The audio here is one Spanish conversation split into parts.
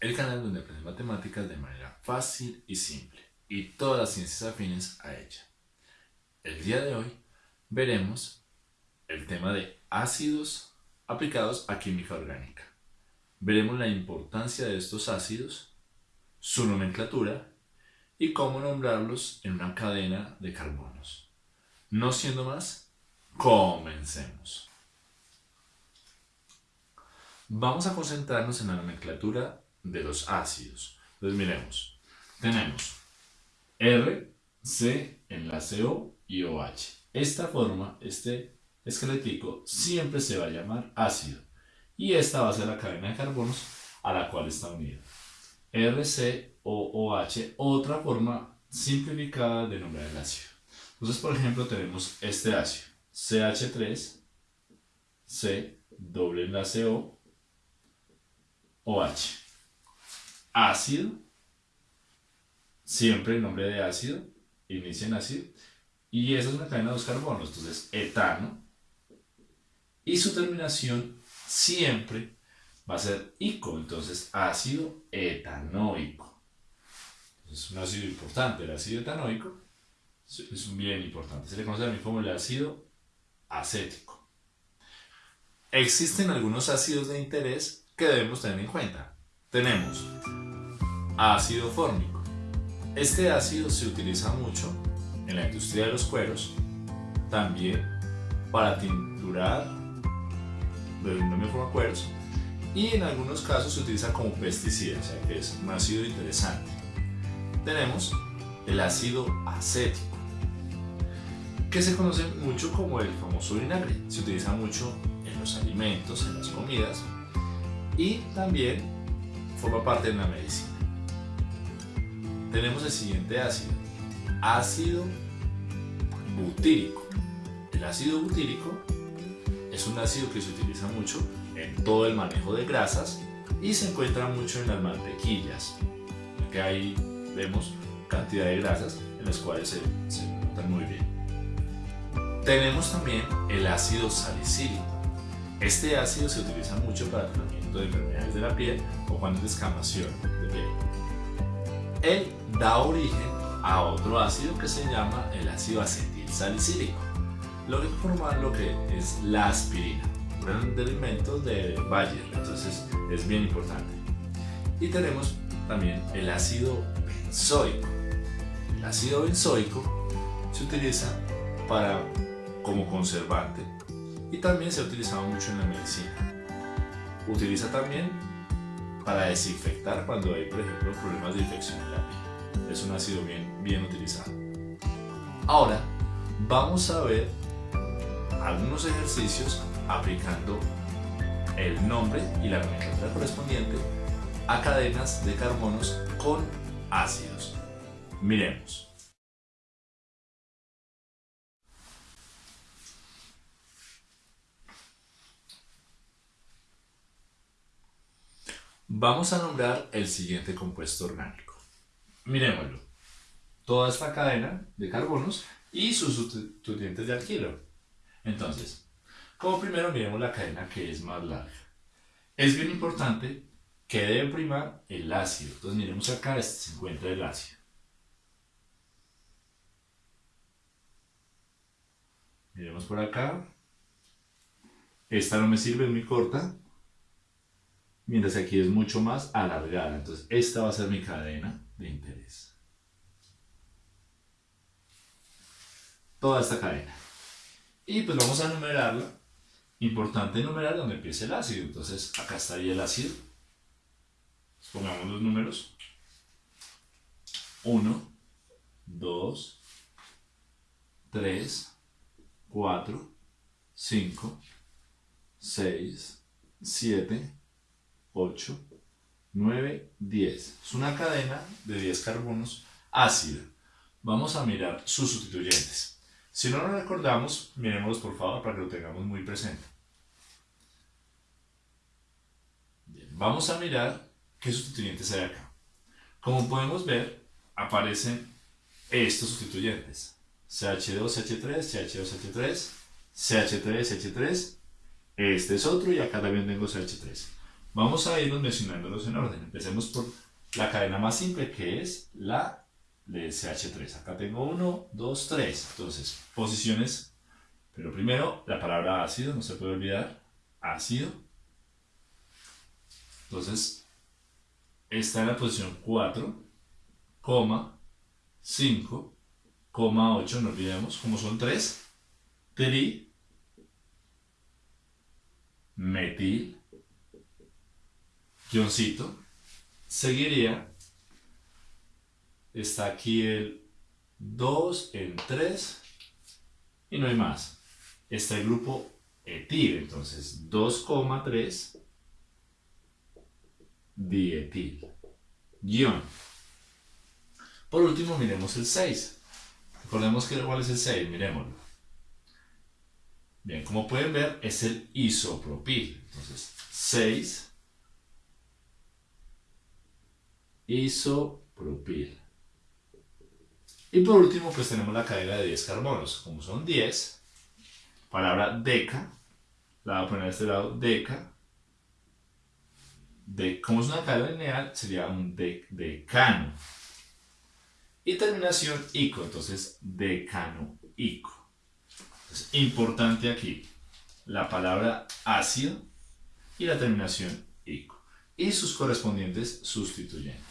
el canal donde aprendes matemáticas de manera fácil y simple y todas las ciencias afines a ella. El día de hoy veremos el tema de ácidos aplicados a química orgánica. Veremos la importancia de estos ácidos, su nomenclatura y cómo nombrarlos en una cadena de carbonos. No siendo más, comencemos. Vamos a concentrarnos en la nomenclatura de los ácidos. Entonces miremos, tenemos R, C, enlace O y OH. Esta forma, este esquelético, siempre se va a llamar ácido. Y esta va a ser la cadena de carbonos a la cual está unida. RCOOH, otra forma simplificada de nombrar el ácido. Entonces, por ejemplo, tenemos este ácido, CH3, C, doble enlace O, OH. Ácido, siempre el nombre de ácido, inicia en ácido, y esa es una cadena de dos carbonos, entonces etano, y su terminación siempre va a ser ico, entonces ácido etanoico. Es un ácido importante, el ácido etanoico es un bien importante, se le conoce también como el ácido acético. Existen algunos ácidos de interés que debemos tener en cuenta. Tenemos ácido fórmico. Este ácido se utiliza mucho en la industria de los cueros, también para tinturar de forma cueros y en algunos casos se utiliza como pesticida, o sea que es un ácido interesante. Tenemos el ácido acético, que se conoce mucho como el famoso vinagre. Se utiliza mucho en los alimentos, en las comidas, y también forma parte de la medicina. Tenemos el siguiente ácido, ácido butírico. El ácido butírico es un ácido que se utiliza mucho en todo el manejo de grasas y se encuentra mucho en las mantequillas, que ahí vemos cantidad de grasas en las cuales se, se encuentran muy bien. Tenemos también el ácido salicílico. Este ácido se utiliza mucho para tratamiento de enfermedades de la piel o cuando es descamación de piel. Él da origen a otro ácido que se llama el ácido acetil salicílico, lo que forma lo que es la aspirina, un elemento de Bayer, entonces es bien importante. Y tenemos también el ácido benzoico. El ácido benzoico se utiliza para, como conservante y también se ha utilizado mucho en la medicina. Utiliza también para desinfectar cuando hay, por ejemplo, problemas de infección en la piel. Es un ácido bien, bien utilizado. Ahora, vamos a ver algunos ejercicios aplicando el nombre y la nomenclatura correspondiente a cadenas de carbonos con ácidos. Miremos. Vamos a nombrar el siguiente compuesto orgánico. Miremoslo. Toda esta cadena de carbonos y sus sustituyentes de alquilo. Entonces, como primero miremos la cadena que es más larga. Es bien importante que debe primar el ácido. Entonces miremos acá, este se encuentra el ácido. Miremos por acá. Esta no me sirve, es muy corta mientras aquí es mucho más alargada. Entonces, esta va a ser mi cadena de interés. Toda esta cadena. Y pues vamos a numerarla. Importante numerar donde empiece el ácido. Entonces, acá estaría el ácido. Pongamos los números. 1, 2, 3, 4, 5, 6, 7, 8, 9, 10. Es una cadena de 10 carbonos ácida. Vamos a mirar sus sustituyentes. Si no lo recordamos, miremoslos por favor para que lo tengamos muy presente. vamos a mirar qué sustituyentes hay acá. Como podemos ver, aparecen estos sustituyentes. CH2, CH3, CH2, CH3, CH3, CH3. Este es otro y acá también tengo CH3. Vamos a irnos mencionándolos en orden. Empecemos por la cadena más simple que es la de CH3. Acá tengo 1, 2, 3. Entonces, posiciones. Pero primero, la palabra ácido, no se puede olvidar. Ácido. Entonces, está en la posición 4, 5, 8, no olvidemos, como son 3, tri, metil, guioncito, seguiría, está aquí el 2 en 3 y no hay más. Está el grupo etil, entonces 2,3 dietil. Guión. Por último, miremos el 6. Recordemos que cuál es el 6, miremoslo. Bien, como pueden ver, es el isopropil. Entonces, 6 isopropil. Y por último, pues tenemos la cadena de 10 carbonos. Como son 10, palabra deca, la voy a poner a este lado, deca. De, como es una cadena lineal, sería un de, decano. Y terminación ico, entonces decano-ico. Es importante aquí la palabra ácido y la terminación ico y sus correspondientes sustituyentes.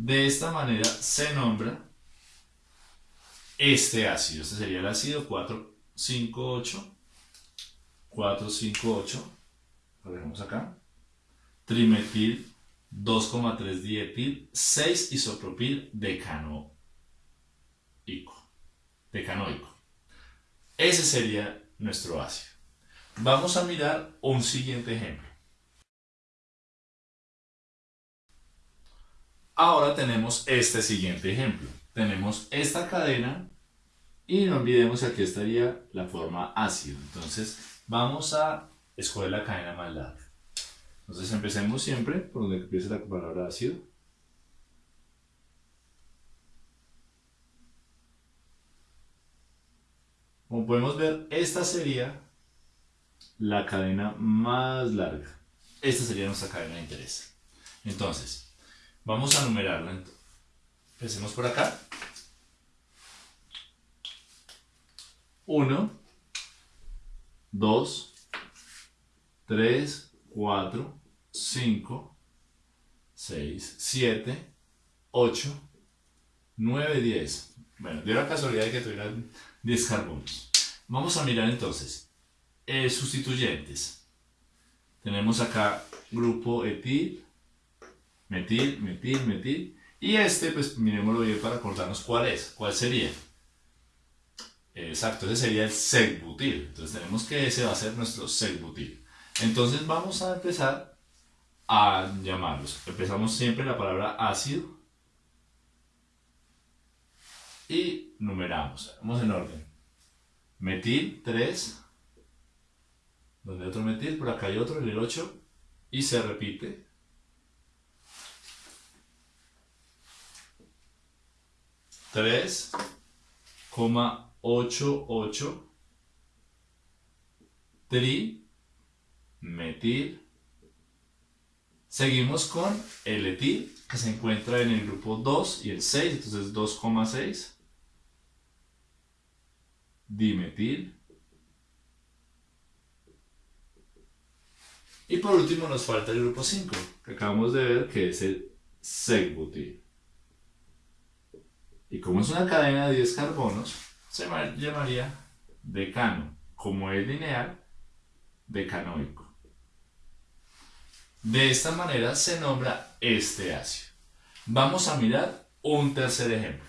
De esta manera se nombra este ácido. Este sería el ácido 458. 458. Lo dejamos acá. Trimetil 2,3 dietil 6 isopropil decanoico. Decanoico. Ese sería nuestro ácido. Vamos a mirar un siguiente ejemplo. Ahora tenemos este siguiente ejemplo. Tenemos esta cadena y no olvidemos que aquí estaría la forma ácido. Entonces vamos a escoger la cadena más larga. Entonces empecemos siempre por donde empiece la palabra ácido. Como podemos ver, esta sería la cadena más larga. Esta sería nuestra cadena de interés. Entonces, Vamos a numerarla. Empecemos por acá. 1, 2, 3, 4, 5, 6, 7, 8, 9, 10. Bueno, dio la casualidad de que tuvieran 10 carbonos. Vamos a mirar entonces. Eh, sustituyentes. Tenemos acá grupo etil, metil, metil, metil. Y este, pues miremoslo bien para acordarnos cuál es, cuál sería. Exacto, ese sería el secbutil. Entonces tenemos que ese va a ser nuestro secbutil. Entonces vamos a empezar a llamarlos. Empezamos siempre la palabra ácido y numeramos. Vamos en orden. Metil 3, donde otro metil, por acá hay otro, el 8, y se repite 3,88 tri metil. Seguimos con el etil que se encuentra en el grupo 2 y el 6, entonces 2,6 dimetil. Y por último nos falta el grupo 5, que acabamos de ver que es el secbutil. Y como es una cadena de 10 carbonos, se llamaría decano. Como es lineal, decanoico. De esta manera se nombra este ácido. Vamos a mirar un tercer ejemplo.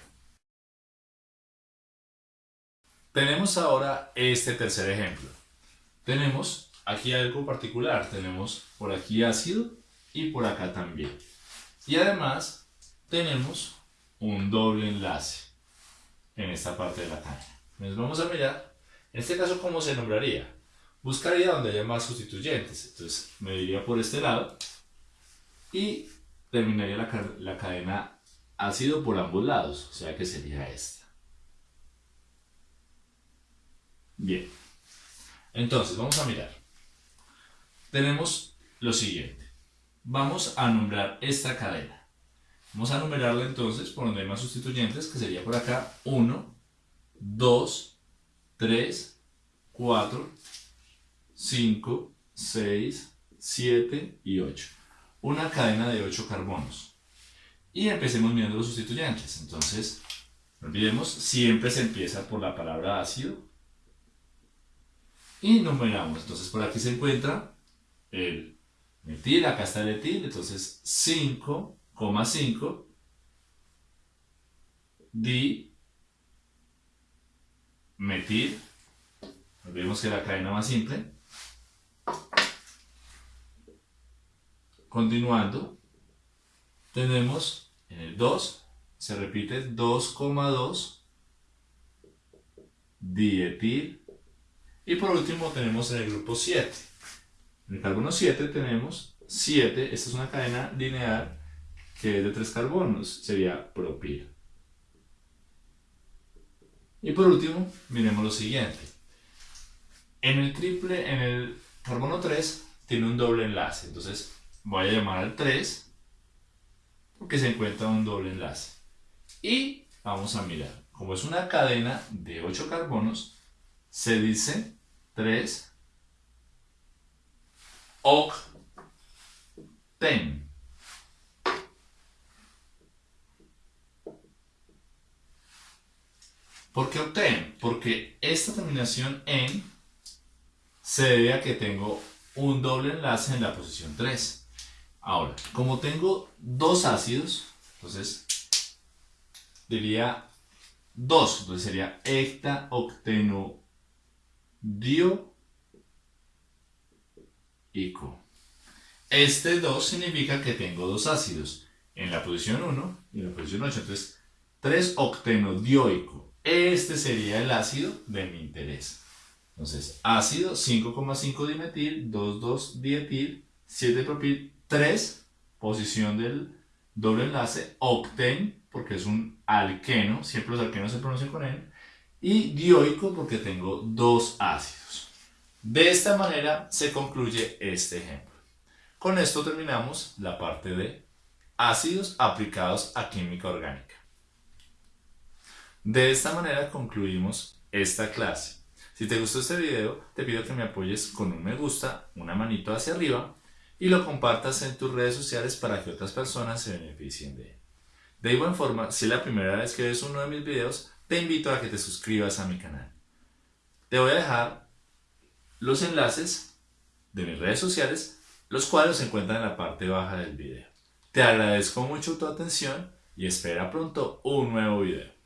Tenemos ahora este tercer ejemplo. Tenemos aquí algo particular. Tenemos por aquí ácido y por acá también. Y además tenemos un doble enlace en esta parte de la caña. Entonces vamos a mirar, en este caso, ¿cómo se nombraría? Buscaría donde haya más sustituyentes. Entonces me iría por este lado y terminaría la, la cadena ácido por ambos lados, o sea que sería esta. Bien, entonces vamos a mirar. Tenemos lo siguiente. vamos a nombrar esta cadena. Vamos a numerarla entonces por donde hay más sustituyentes, que sería por acá 1, 2, 3, 4, 5, 6, 7 y 8. Una cadena de 8 carbonos. Y empecemos mirando los sustituyentes. Entonces, no olvidemos, siempre se empieza por la palabra ácido. Y numeramos. Entonces, por aquí se encuentra el metil, acá está el etil, entonces 5,5 di metil. Olvidemos que la cadena más simple. Continuando, tenemos en el 2, se repite 2,2 dietil. Y por último tenemos en el grupo 7. En el carbono 7 tenemos 7, esta es una cadena lineal que es de 3 carbonos, sería propil. Y por último, miremos lo siguiente. En el triple, en el carbono 3 tiene un doble enlace, entonces voy a llamar al 3 porque se encuentra un doble enlace. Y vamos a mirar, como es una cadena de 8 carbonos, se dice 3 octen. ¿Por qué octen? Porque esta terminación en se debe a que tengo un doble enlace en la posición 3. Ahora, como tengo dos ácidos, entonces diría 2, entonces sería ico. Este 2 significa que tengo dos ácidos en la posición 1 y en la posición 8, entonces 3 octenodioico. Este sería el ácido de mi interés. Entonces, ácido 5,5 dimetil, 2,2 dietil, 7 propil, 3, posición del doble enlace, octen, porque es un alqueno, siempre los alquenos se pronuncian con él, y dioico porque tengo dos ácidos. De esta manera se concluye este ejemplo. Con esto terminamos la parte de ácidos aplicados a química orgánica. De esta manera concluimos esta clase. Si te gustó este video, te pido que me apoyes con un me gusta, una manito hacia arriba y lo compartas en tus redes sociales para que otras personas se beneficien de él. De igual forma, si es la primera vez que ves uno de mis videos, te invito a que te suscribas a mi canal. Te voy a dejar los enlaces de mis redes sociales, los cuales se encuentran en la parte baja del video. Te agradezco mucho tu atención y espera pronto un nuevo video.